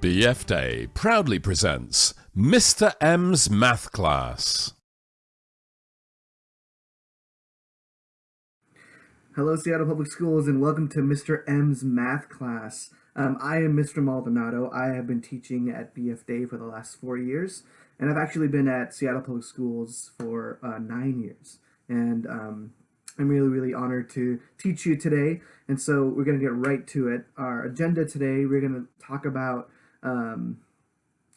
BF Day proudly presents Mr. M's Math Class. Hello, Seattle Public Schools, and welcome to Mr. M's Math Class. Um, I am Mr. Maldonado. I have been teaching at BF Day for the last four years, and I've actually been at Seattle Public Schools for uh, nine years. And um, I'm really, really honored to teach you today. And so we're going to get right to it. Our agenda today, we're going to talk about um,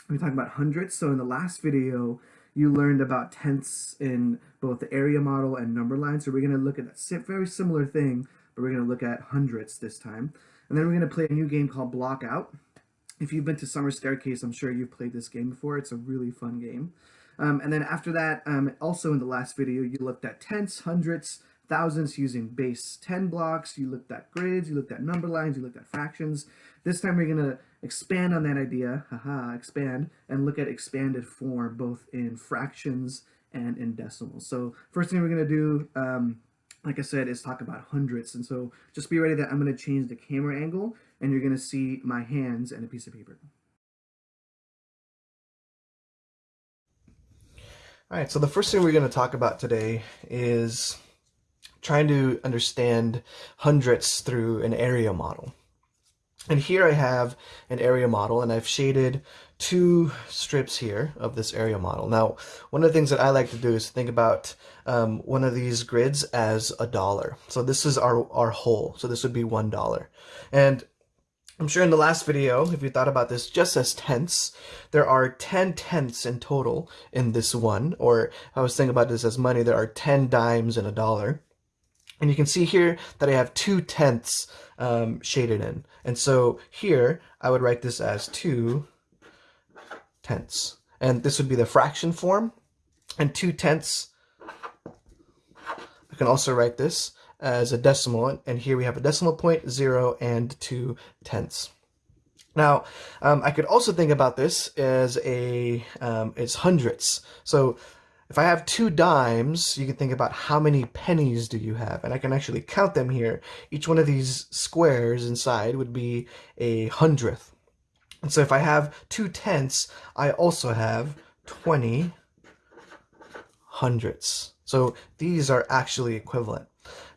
we're talking about hundredths. So in the last video, you learned about tenths in both the area model and number line. So we're going to look at that very similar thing, but we're going to look at hundredths this time. And then we're going to play a new game called Block Out. If you've been to Summer Staircase, I'm sure you've played this game before. It's a really fun game. Um, and then after that, um, also in the last video, you looked at tenths, hundredths, thousands using base 10 blocks. You looked at grids, you looked at number lines, you looked at fractions. This time we're going to expand on that idea, haha, expand, and look at expanded form both in fractions and in decimals. So first thing we're going to do, um, like I said, is talk about hundredths. And so just be ready that I'm going to change the camera angle and you're going to see my hands and a piece of paper. All right, so the first thing we're going to talk about today is trying to understand hundredths through an area model. And here I have an area model and I've shaded two strips here of this area model. Now, one of the things that I like to do is think about um, one of these grids as a dollar. So this is our, our whole. So this would be one dollar. And I'm sure in the last video, if you thought about this just as tenths, there are 10 tenths in total in this one, or I was thinking about this as money, there are 10 dimes in a dollar. And you can see here that I have two tenths um, shaded in. And so here I would write this as two tenths. And this would be the fraction form. And two tenths, I can also write this as a decimal. And here we have a decimal point, zero and two tenths. Now, um, I could also think about this as a, um, it's hundredths. So if I have two dimes, you can think about how many pennies do you have, and I can actually count them here. Each one of these squares inside would be a hundredth. And so if I have two tenths, I also have 20 hundredths. So these are actually equivalent.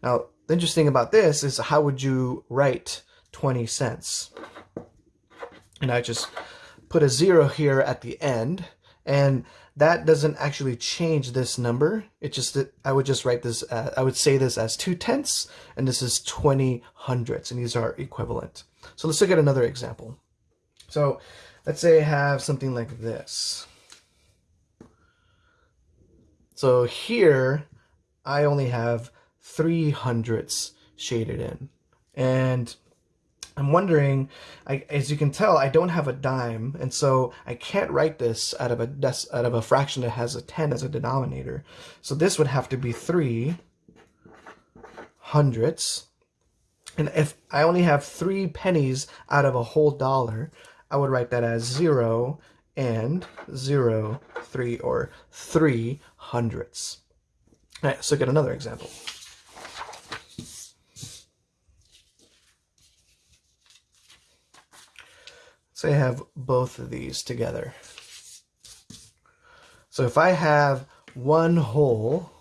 Now, the interesting about this is how would you write 20 cents? And I just put a zero here at the end, and that doesn't actually change this number. It just, I would just write this, uh, I would say this as 2 tenths, and this is 20 hundredths, and these are equivalent. So let's look at another example. So let's say I have something like this. So here, I only have 3 hundredths shaded in. And I'm wondering, I, as you can tell, I don't have a dime, and so I can't write this out of a out of a fraction that has a 10 as a denominator. So this would have to be 3 hundredths. And if I only have three pennies out of a whole dollar, I would write that as 0 and 0, 3, or 3 hundredths. All right, look at another example. Say I have both of these together. So if I have one whole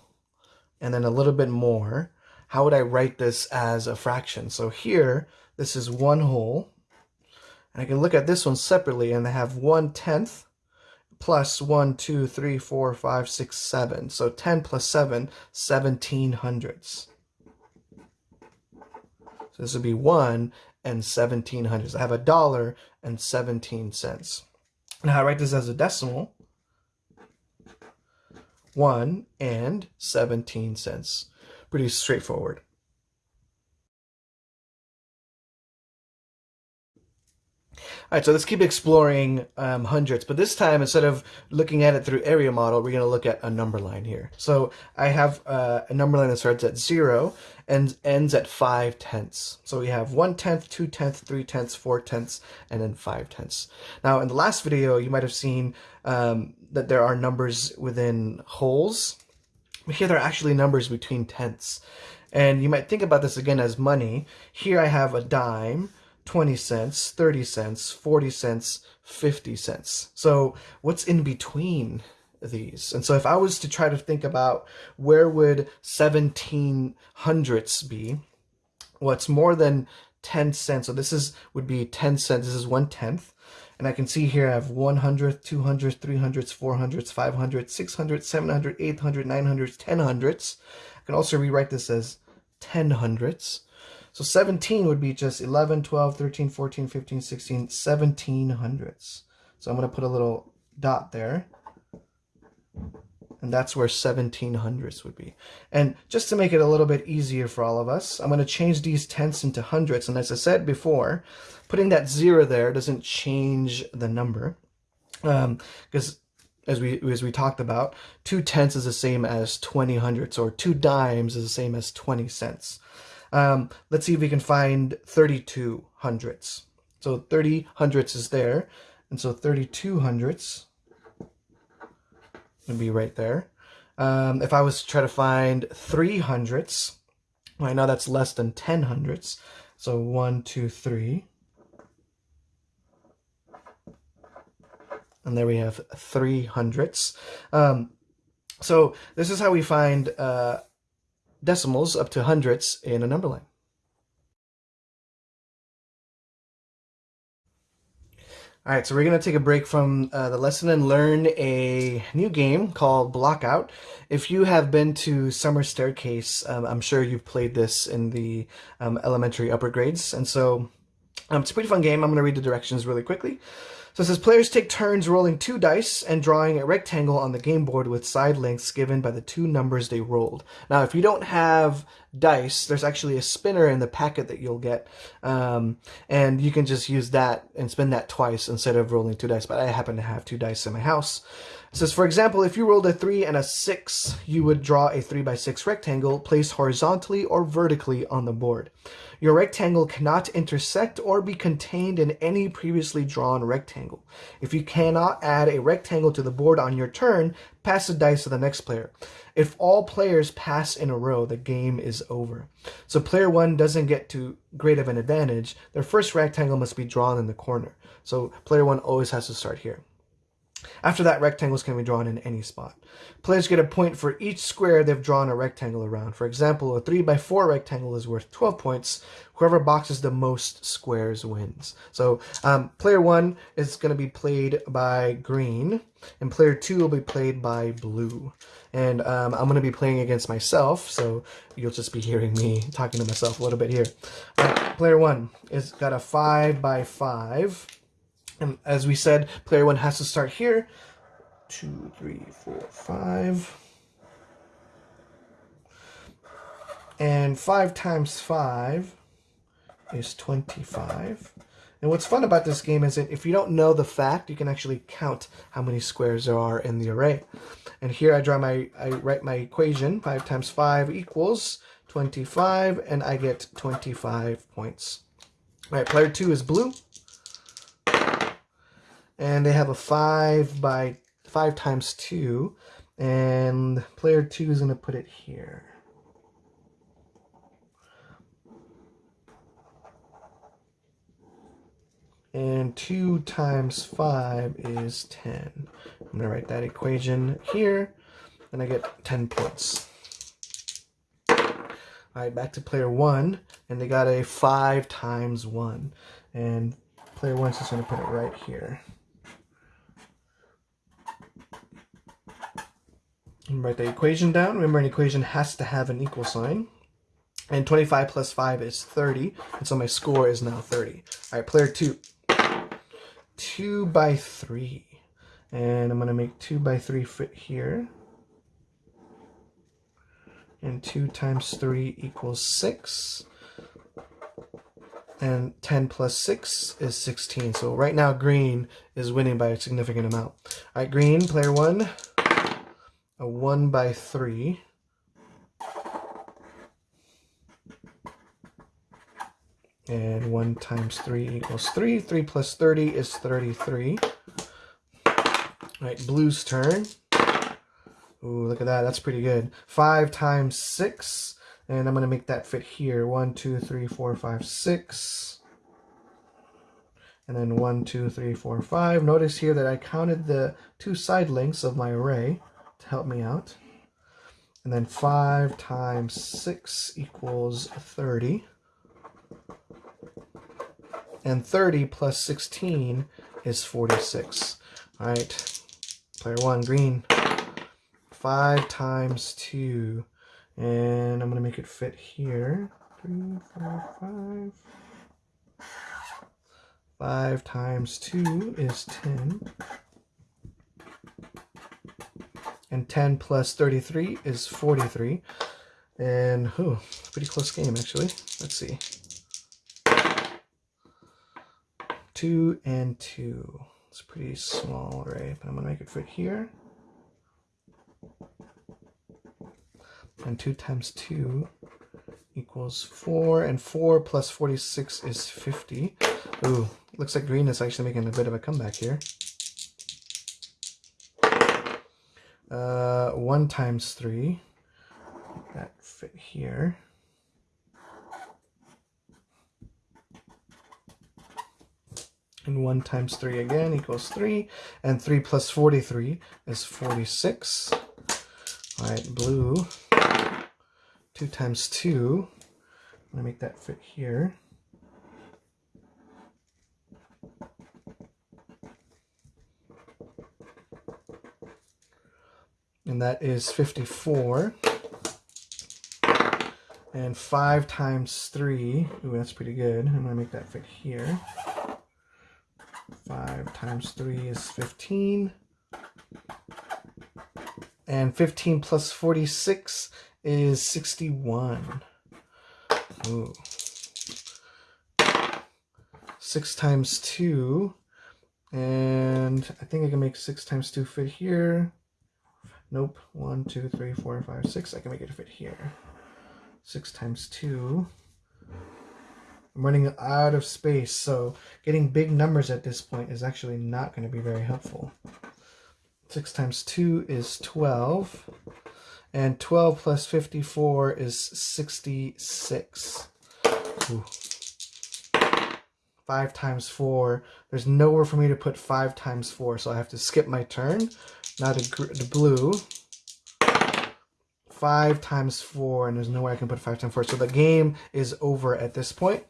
and then a little bit more, how would I write this as a fraction? So here, this is one whole. And I can look at this one separately and I have one tenth plus one, two, three, four, five, six, seven. So 10 plus 7, 17 hundredths. So this would be 1 and 17 hundredths. I have a dollar and 17 cents. Now I write this as a decimal. 1 and 17 cents. Pretty straightforward. All right, so let's keep exploring um, hundredths, but this time, instead of looking at it through area model, we're going to look at a number line here. So I have uh, a number line that starts at zero and ends at five tenths. So we have one tenth, two tenths, three tenths, four tenths, and then five tenths. Now, in the last video, you might have seen um, that there are numbers within wholes. But here, there are actually numbers between tenths. And you might think about this again as money. Here I have a dime, 20 cents, 30 cents, 40 cents, 50 cents. So what's in between these? And so if I was to try to think about where would 17 hundredths be, what's well, more than 10 cents. So this is would be 10 cents. This is one tenth. And I can see here I have 100, 200, 300, 400, 500, 600, 700, 800, 900, 10 hundredths. I can also rewrite this as 10 hundredths. So 17 would be just 11, 12, 13, 14, 15, 16, 17 hundredths. So I'm going to put a little dot there. And that's where 17 hundredths would be. And just to make it a little bit easier for all of us, I'm going to change these tenths into hundredths. And as I said before, putting that zero there doesn't change the number. Because um, as we as we talked about, two tenths is the same as 20 hundredths, or two dimes is the same as 20 cents. Um, let's see if we can find 32 hundredths. So 30 hundredths is there, and so 32 hundredths would be right there. Um, if I was to try to find 3 hundredths, I know that's less than 10 hundredths. So 1, 2, 3. And there we have 3 hundredths. Um, so this is how we find uh, decimals up to hundredths in a number line. All right, so we're going to take a break from uh, the lesson and learn a new game called Blockout. If you have been to Summer Staircase, um, I'm sure you've played this in the um, elementary upper grades. And so um, it's a pretty fun game. I'm going to read the directions really quickly. So it says players take turns rolling two dice and drawing a rectangle on the game board with side lengths given by the two numbers they rolled. Now, if you don't have dice, there's actually a spinner in the packet that you'll get, um, and you can just use that and spin that twice instead of rolling two dice. But I happen to have two dice in my house. Says, for example, if you rolled a 3 and a 6, you would draw a 3 by 6 rectangle placed horizontally or vertically on the board. Your rectangle cannot intersect or be contained in any previously drawn rectangle. If you cannot add a rectangle to the board on your turn, pass the dice to the next player. If all players pass in a row, the game is over. So player 1 doesn't get too great of an advantage. Their first rectangle must be drawn in the corner. So player 1 always has to start here. After that, rectangles can be drawn in any spot. Players get a point for each square they've drawn a rectangle around. For example, a 3 by 4 rectangle is worth 12 points. Whoever boxes the most squares wins. So um, player 1 is going to be played by green, and player 2 will be played by blue. And um, I'm going to be playing against myself, so you'll just be hearing me talking to myself a little bit here. Right, player 1 is got a 5 by 5 and as we said, player one has to start here. Two, three, four, five. And five times five is 25. And what's fun about this game is that if you don't know the fact, you can actually count how many squares there are in the array. And here I draw my, I write my equation, 5 times 5 equals 25, and I get 25 points. All right, player 2 is blue and they have a 5 by 5 times 2 and player 2 is going to put it here. And 2 times 5 is 10. I'm going to write that equation here, and I get 10 points. Alright, back to player 1, and they got a 5 times 1. And player 1 is just going to put it right here. Write the equation down. Remember, an equation has to have an equal sign. And 25 plus 5 is 30. And so my score is now 30. All right, player 2. 2 by 3. And I'm going to make 2 by 3 fit here. And 2 times 3 equals 6. And 10 plus 6 is 16. So right now, green is winning by a significant amount. All right, green, player 1 a 1 by 3. And 1 times 3 equals 3. 3 plus 30 is 33. All right, blue's turn. Ooh, look at that. That's pretty good. 5 times 6. And I'm going to make that fit here. 1, 2, 3, 4, 5, 6. and then one, two, three, four, five. Notice here that I counted the two side lengths of my array to help me out. And then 5 times 6 equals 30. And 30 plus 16 is 46. All right, player 1, green. 5 times 2. And I'm going to make it fit here. 3, 4, 5. 5 times 2 is 10. And 10 plus 33 is 43. And, oh, pretty close game, actually. Let's see. 2 and 2. It's pretty small array, but I'm going to make it fit here. And 2 times 2 equals 4. And 4 plus 46 is 50. Ooh, looks like green is actually making a bit of a comeback here. Uh, 1 times 3. That fit here. And 1 times 3 again equals 3. And 3 plus 43 is 46. All right, blue. 2 times 2. I'm going to make that fit here. And that is 54. And 5 times 3, ooh, that's pretty good. I'm going to make that fit here. 5 times 3 is 15. And 15 plus 46 is 61. Ooh. 6 times 2. And I think I can make 6 times 2 fit here. Nope. One, two, three, four, five, six. I can make it fit here. Six times two. I'm running out of space, so getting big numbers at this point is actually not going to be very helpful. 6 times 2 is 12. And 12 plus 54 is 66. Ooh. 5 times 4. There's nowhere for me to put 5 times 4, so I have to skip my turn. Now the, the blue, 5 times 4, and there's no way I can put 5 times 4. So the game is over at this point.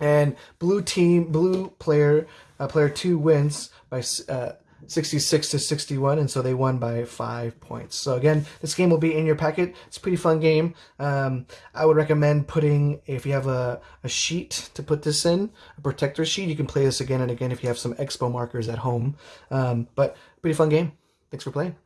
And blue team, blue player, uh, player 2 wins by uh, 66 to 61, and so they won by 5 points. So again, this game will be in your packet. It's a pretty fun game. Um, I would recommend putting, if you have a, a sheet to put this in, a protector sheet, you can play this again and again if you have some expo markers at home. Um, but pretty fun game. Thanks for playing.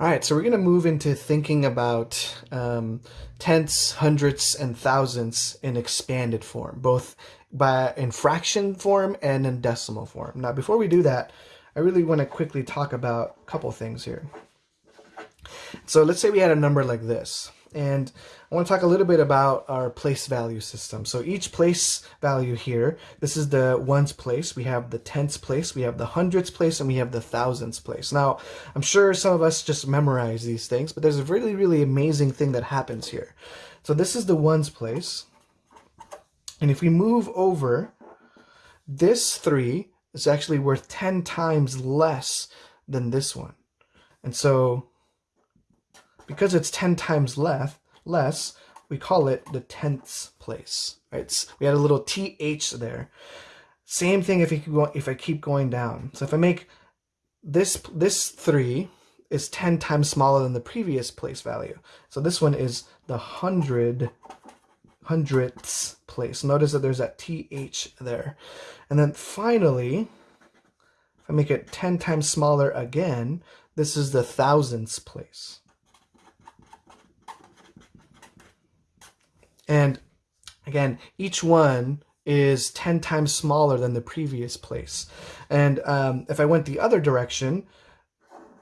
All right, so we're going to move into thinking about um, tenths, hundredths, and thousandths in expanded form, both by in fraction form and in decimal form. Now, before we do that, I really want to quickly talk about a couple things here. So let's say we had a number like this. And I want to talk a little bit about our place value system. So each place value here, this is the ones place, we have the tenths place, we have the hundredths place, and we have the thousandths place. Now, I'm sure some of us just memorize these things, but there's a really, really amazing thing that happens here. So this is the ones place. And if we move over, this 3 is actually worth 10 times less than this one. And so because it's 10 times less, less, we call it the tenths place. Right? We had a little th there. Same thing if, you if I keep going down. So if I make this, this 3 is 10 times smaller than the previous place value. So this one is the hundred hundredths place. Notice that there's that th there. And then finally, if I make it 10 times smaller again, this is the thousandths place. And again, each one is 10 times smaller than the previous place. And um, if I went the other direction,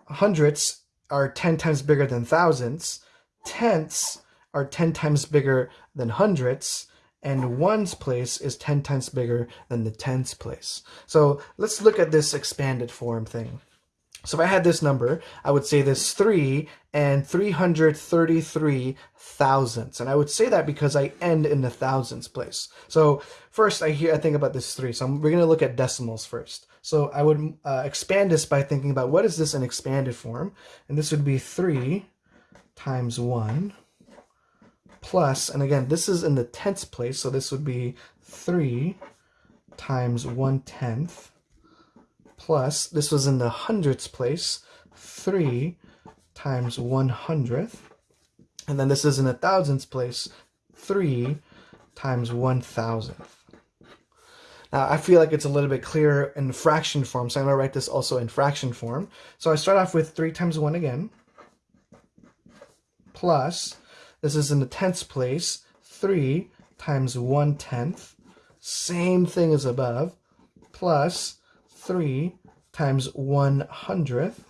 hundredths are 10 times bigger than thousandths, tenths are 10 times bigger than hundredths, and ones place is 10 times bigger than the tenths place. So let's look at this expanded form thing. So if I had this number, I would say this 3 and 333 thousandths. And I would say that because I end in the thousands place. So first I hear I think about this 3. So I'm, we're going to look at decimals first. So I would uh, expand this by thinking about what is this in expanded form? And this would be 3 times 1 plus, and again, this is in the tenths place, so this would be 3 times 1 tenth plus, this was in the hundredths place, 3 times 1 hundredth. And then this is in the thousandths place, 3 times 1 thousandth. Now, I feel like it's a little bit clearer in fraction form, so I'm going to write this also in fraction form. So I start off with 3 times 1 again, plus, this is in the tenths place, 3 times 1 tenth, same thing as above, plus 3 times 1 hundredth,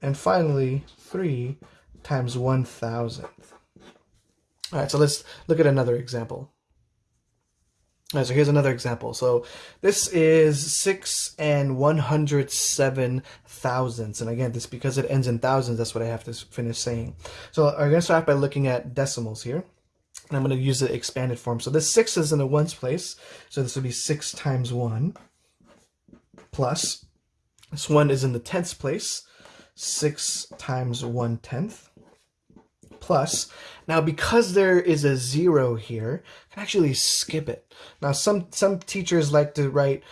and finally 3 times 1 thousandth. All right, so let's look at another example. All right, so here's another example. So this is 6 and 107 thousandths. And again, this because it ends in thousands, that's what I have to finish saying. So I'm going to start by looking at decimals here. And I'm going to use the expanded form. So this 6 is in the ones place. So this would be 6 times 1 plus. This 1 is in the tenths place. 6 times 1 tenth plus. Now, because there is a zero here, I can actually skip it. Now, some, some teachers like to write,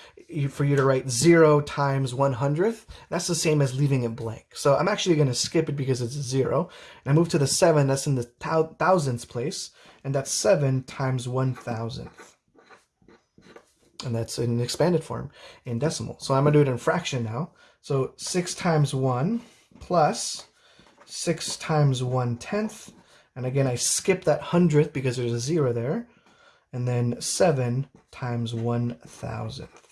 for you to write zero times one hundredth. That's the same as leaving it blank. So I'm actually going to skip it because it's a zero. And I move to the seven, that's in the thousandths place. And that's seven times one thousandth. And that's in expanded form in decimal. So I'm going to do it in fraction now. So 6 times 1 plus 6 times 1 tenth. And again, I skip that hundredth because there's a zero there. And then 7 times 1 thousandth.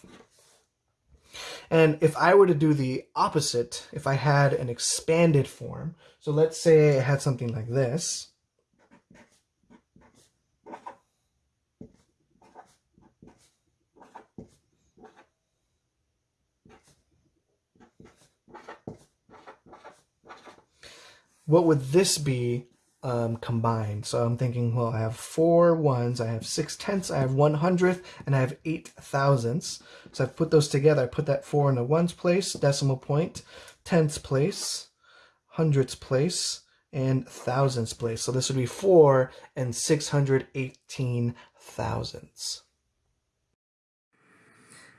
And if I were to do the opposite, if I had an expanded form, so let's say I had something like this. What would this be um, combined? So I'm thinking, well, I have four ones, I have six tenths, I have one hundredth, and I have eight thousandths. So I've put those together. I put that four in the ones place, decimal point, tenths place, hundredths place, and thousandths place. So this would be four and 618 thousandths.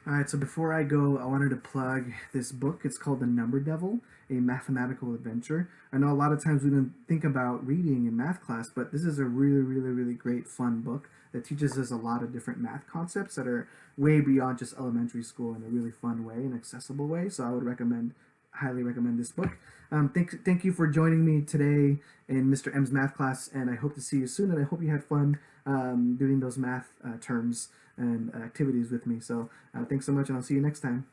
All right, so before I go, I wanted to plug this book. It's called The Number Devil, a mathematical adventure. I know a lot of times we don't think about reading in math class, but this is a really, really, really great fun book that teaches us a lot of different math concepts that are way beyond just elementary school in a really fun way and accessible way. So I would recommend, highly recommend this book. Um, thank, thank you for joining me today in Mr. M's math class, and I hope to see you soon, and I hope you had fun um, doing those math uh, terms and activities with me. So uh, thanks so much, and I'll see you next time.